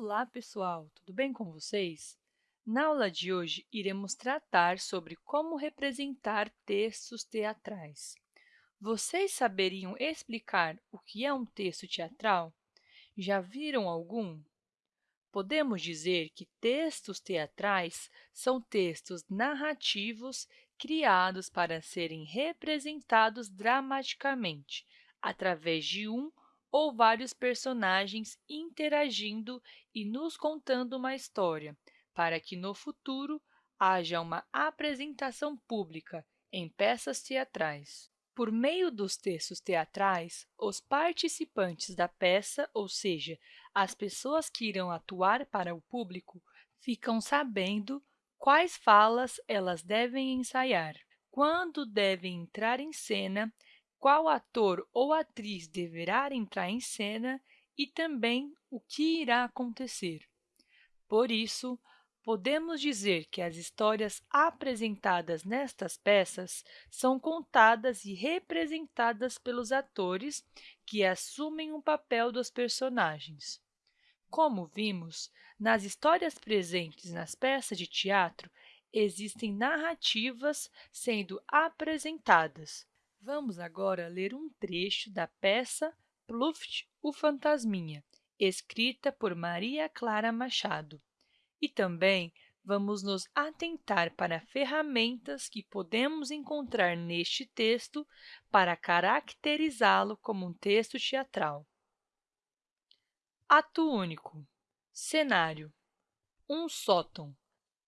Olá, pessoal! Tudo bem com vocês? Na aula de hoje, iremos tratar sobre como representar textos teatrais. Vocês saberiam explicar o que é um texto teatral? Já viram algum? Podemos dizer que textos teatrais são textos narrativos criados para serem representados dramaticamente, através de um ou vários personagens interagindo e nos contando uma história, para que no futuro haja uma apresentação pública em peças teatrais. Por meio dos textos teatrais, os participantes da peça, ou seja, as pessoas que irão atuar para o público, ficam sabendo quais falas elas devem ensaiar, quando devem entrar em cena qual ator ou atriz deverá entrar em cena e também o que irá acontecer. Por isso, podemos dizer que as histórias apresentadas nestas peças são contadas e representadas pelos atores que assumem o papel dos personagens. Como vimos, nas histórias presentes nas peças de teatro, existem narrativas sendo apresentadas, Vamos agora ler um trecho da peça Pluft, o Fantasminha, escrita por Maria Clara Machado. E também vamos nos atentar para ferramentas que podemos encontrar neste texto para caracterizá-lo como um texto teatral. Ato único. Cenário. Um sótão.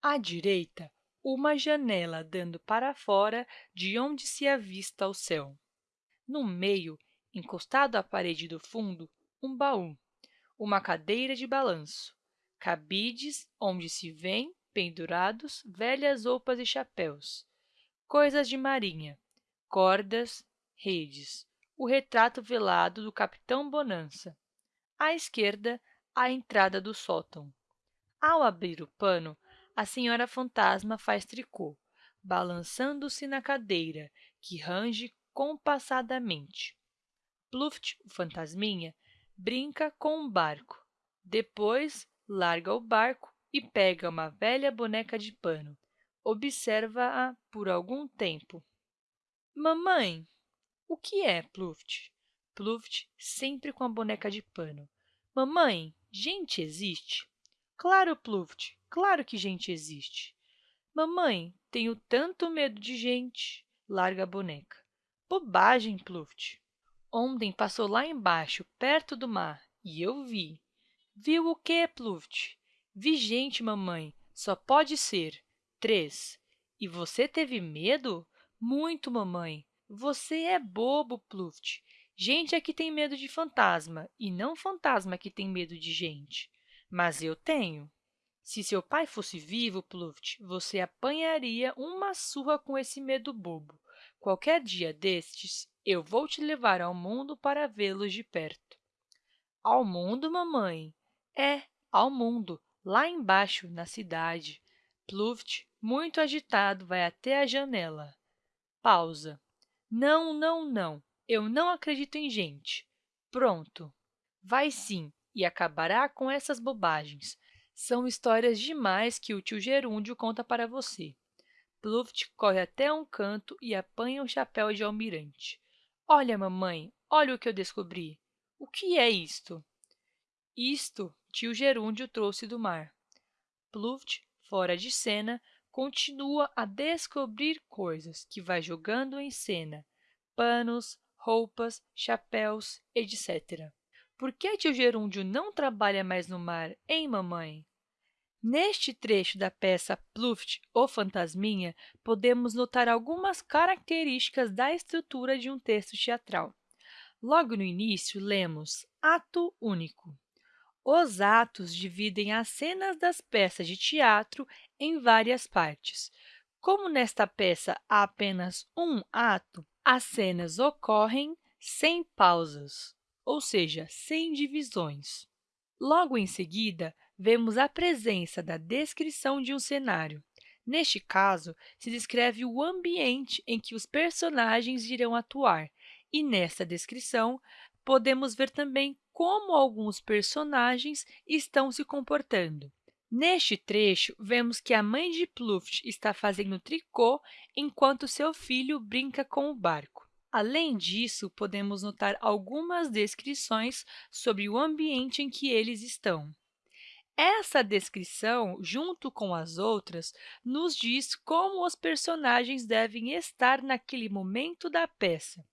À direita, uma janela dando para fora de onde se avista o céu. No meio, encostado à parede do fundo, um baú, uma cadeira de balanço, cabides onde se vêem pendurados velhas roupas e chapéus, coisas de marinha, cordas, redes, o retrato velado do capitão Bonança. À esquerda, a entrada do sótão. Ao abrir o pano, a senhora fantasma faz tricô, balançando-se na cadeira, que range compassadamente. Pluft, o fantasminha, brinca com um barco. Depois, larga o barco e pega uma velha boneca de pano. Observa-a por algum tempo. Mamãe, o que é Pluft? Pluft sempre com a boneca de pano. Mamãe, gente existe? Claro, Pluft, Claro que gente existe. Mamãe, tenho tanto medo de gente. Larga a boneca. Bobagem, Pluft. Ontem passou lá embaixo, perto do mar, e eu vi. Viu o quê, Pluft? Vi gente, mamãe. Só pode ser. Três. E você teve medo? Muito, mamãe. Você é bobo, Pluft. Gente é que tem medo de fantasma, e não fantasma que tem medo de gente. Mas eu tenho. Se seu pai fosse vivo, Pluft, você apanharia uma surra com esse medo bobo. Qualquer dia destes, eu vou te levar ao mundo para vê-los de perto. Ao mundo, mamãe? É, ao mundo, lá embaixo, na cidade. Pluft, muito agitado, vai até a janela. Pausa. Não, não, não. Eu não acredito em gente. Pronto. Vai sim, e acabará com essas bobagens. São histórias demais que o tio Gerúndio conta para você. Pluft corre até um canto e apanha o chapéu de almirante. Olha, mamãe, olha o que eu descobri. O que é isto? Isto tio Gerúndio trouxe do mar. Pluft, fora de cena, continua a descobrir coisas que vai jogando em cena, panos, roupas, chapéus, etc. Por que tio Gerúndio não trabalha mais no mar, hein, mamãe? Neste trecho da peça Pluft, o Fantasminha, podemos notar algumas características da estrutura de um texto teatral. Logo no início, lemos Ato único. Os atos dividem as cenas das peças de teatro em várias partes. Como nesta peça há apenas um ato, as cenas ocorrem sem pausas, ou seja, sem divisões. Logo em seguida, vemos a presença da descrição de um cenário. Neste caso, se descreve o ambiente em que os personagens irão atuar, e nessa descrição, podemos ver também como alguns personagens estão se comportando. Neste trecho, vemos que a mãe de Pluft está fazendo tricô enquanto seu filho brinca com o barco. Além disso, podemos notar algumas descrições sobre o ambiente em que eles estão. Essa descrição, junto com as outras, nos diz como os personagens devem estar naquele momento da peça.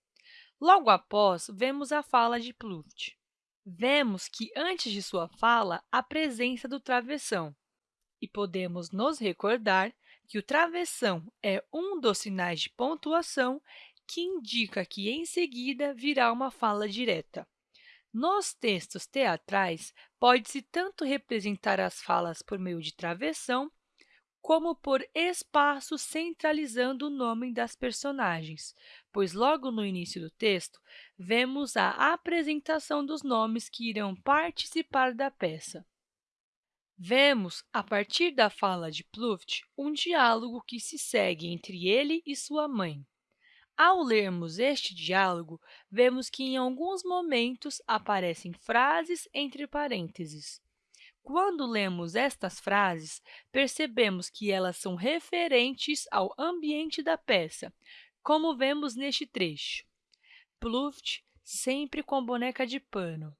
Logo após, vemos a fala de Pluft. Vemos que, antes de sua fala, a presença do travessão. E podemos nos recordar que o travessão é um dos sinais de pontuação que indica que, em seguida, virá uma fala direta. Nos textos teatrais, pode-se tanto representar as falas por meio de travessão, como por espaço centralizando o nome das personagens, pois logo no início do texto, vemos a apresentação dos nomes que irão participar da peça. Vemos, a partir da fala de Pluft, um diálogo que se segue entre ele e sua mãe. Ao lermos este diálogo, vemos que em alguns momentos aparecem frases entre parênteses. Quando lemos estas frases, percebemos que elas são referentes ao ambiente da peça, como vemos neste trecho. Pluft, sempre com boneca de pano.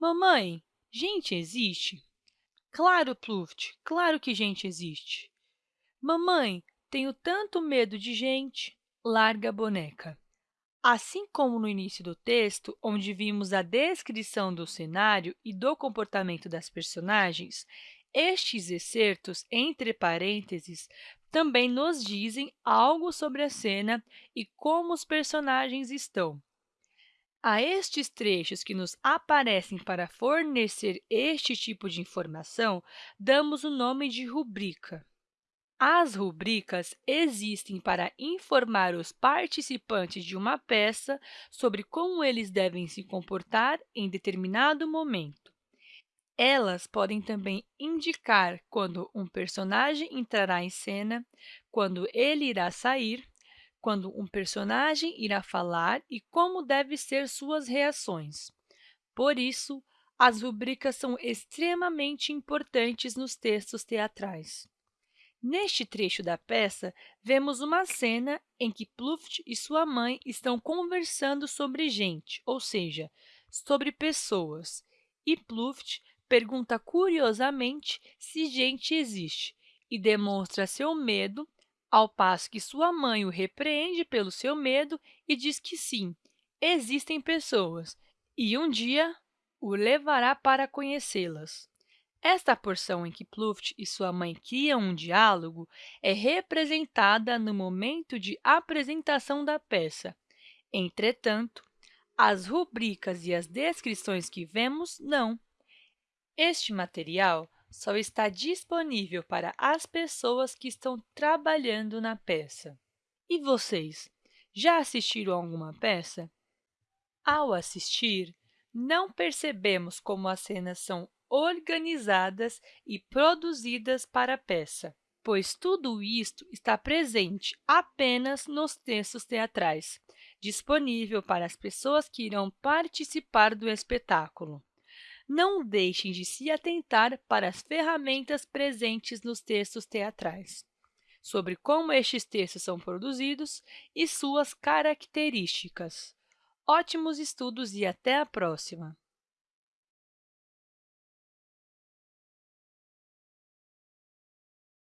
Mamãe, gente existe? Claro, Pluft, claro que gente existe. Mamãe, tenho tanto medo de gente larga boneca. Assim como no início do texto, onde vimos a descrição do cenário e do comportamento das personagens, estes excertos entre parênteses também nos dizem algo sobre a cena e como os personagens estão. A estes trechos que nos aparecem para fornecer este tipo de informação, damos o nome de rubrica. As rubricas existem para informar os participantes de uma peça sobre como eles devem se comportar em determinado momento. Elas podem também indicar quando um personagem entrará em cena, quando ele irá sair, quando um personagem irá falar e como devem ser suas reações. Por isso, as rubricas são extremamente importantes nos textos teatrais. Neste trecho da peça, vemos uma cena em que Pluft e sua mãe estão conversando sobre gente, ou seja, sobre pessoas, e Pluft pergunta curiosamente se gente existe e demonstra seu medo, ao passo que sua mãe o repreende pelo seu medo e diz que sim, existem pessoas, e um dia o levará para conhecê-las. Esta porção em que Pluft e sua mãe criam um diálogo é representada no momento de apresentação da peça. Entretanto, as rubricas e as descrições que vemos, não. Este material só está disponível para as pessoas que estão trabalhando na peça. E vocês, já assistiram a alguma peça? Ao assistir, não percebemos como as cenas são organizadas e produzidas para a peça, pois tudo isto está presente apenas nos textos teatrais, disponível para as pessoas que irão participar do espetáculo. Não deixem de se atentar para as ferramentas presentes nos textos teatrais, sobre como estes textos são produzidos e suas características. Ótimos estudos e até a próxima!